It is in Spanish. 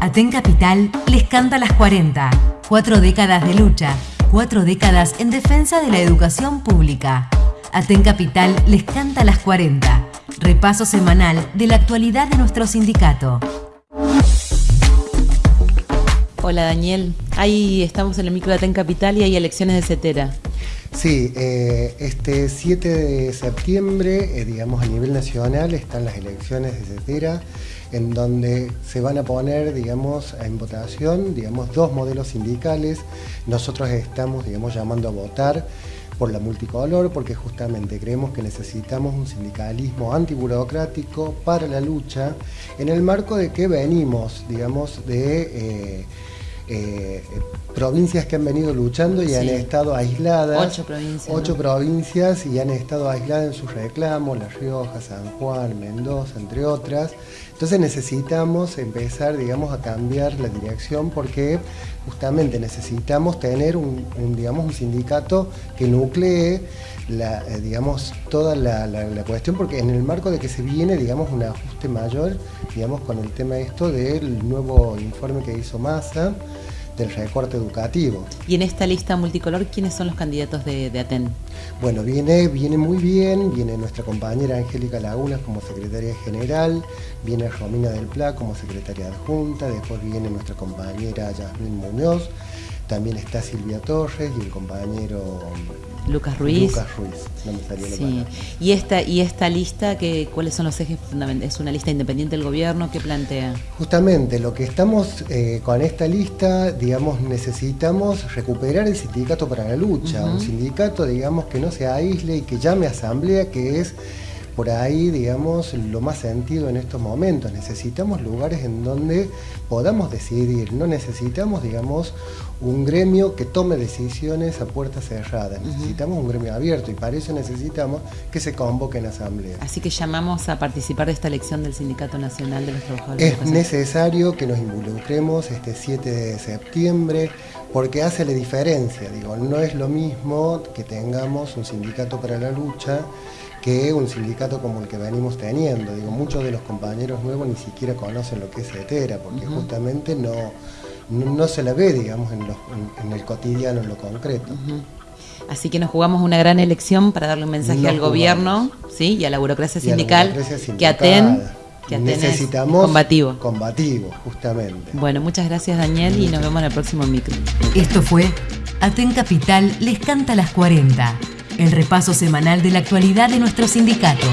Aten Capital les canta las 40. Cuatro décadas de lucha, cuatro décadas en defensa de la educación pública. Aten Capital les canta las 40. Repaso semanal de la actualidad de nuestro sindicato. Hola Daniel, ahí estamos en el micro de Aten Capital y hay elecciones de CETERA. Sí, eh, este 7 de septiembre, eh, digamos a nivel nacional, están las elecciones de CETERA, en donde se van a poner, digamos, en votación, digamos, dos modelos sindicales. Nosotros estamos, digamos, llamando a votar por la multicolor, porque justamente creemos que necesitamos un sindicalismo antiburocrático para la lucha, en el marco de que venimos, digamos, de... Eh, eh, provincias que han venido luchando y han estado aisladas. Ocho provincias. Ocho provincias y han estado aisladas en sus reclamos, La Rioja, San Juan, Mendoza, entre otras. Entonces necesitamos empezar, digamos, a cambiar la dirección porque justamente necesitamos tener un, digamos, un sindicato que nuclee la, eh, digamos, toda la, la, cuestión, porque en el marco de que se viene, digamos, un ajuste mayor, digamos, con el tema esto del nuevo informe que hizo Massa, del recorte educativo. Y en esta lista multicolor, ¿quiénes son los candidatos de, de, ATEN? Bueno, viene, viene muy bien, viene nuestra compañera Angélica Lagunas como secretaria general, viene Romina del Pla como secretaria adjunta, después viene nuestra compañera Yasmín Muñoz, también está Silvia Torres y el compañero Lucas Ruiz. Lucas Ruiz, no me salió sí. ¿Y esta, ¿Y esta lista, que, cuáles son los ejes fundamentales? ¿Es una lista independiente del gobierno? ¿Qué plantea? Justamente, lo que estamos eh, con esta lista, digamos, necesitamos recuperar el sindicato para la lucha. Un sindicato, digamos, que no se aísle y que llame a asamblea, que es por ahí, digamos, lo más sentido en estos momentos. Necesitamos lugares en donde podamos decidir, no necesitamos, digamos, un gremio que tome decisiones a puertas cerradas. Necesitamos un gremio abierto y para eso necesitamos que se convoque en asamblea. Así que llamamos a participar de esta elección del Sindicato Nacional de los Trabajadores. Es necesario que nos involucremos este 7 de septiembre porque hace la diferencia. Digo, no es lo mismo que tengamos un sindicato para la lucha que un sindicato como el que venimos teniendo. Digo, muchos de los compañeros nuevos ni siquiera conocen lo que es ETERA, porque justamente no, no, se la ve, digamos, en, el cotidiano, en lo concreto. Así que nos jugamos una gran elección para darle un mensaje al gobierno ¿sí? y a la burocracia sindical, que aten que necesitamos combativo. Combativo, justamente. Bueno, muchas gracias Daniel y nos vemos en el próximo micro. Esto fue Aten Capital les canta las 40 el repaso semanal de la actualidad de nuestro sindicato.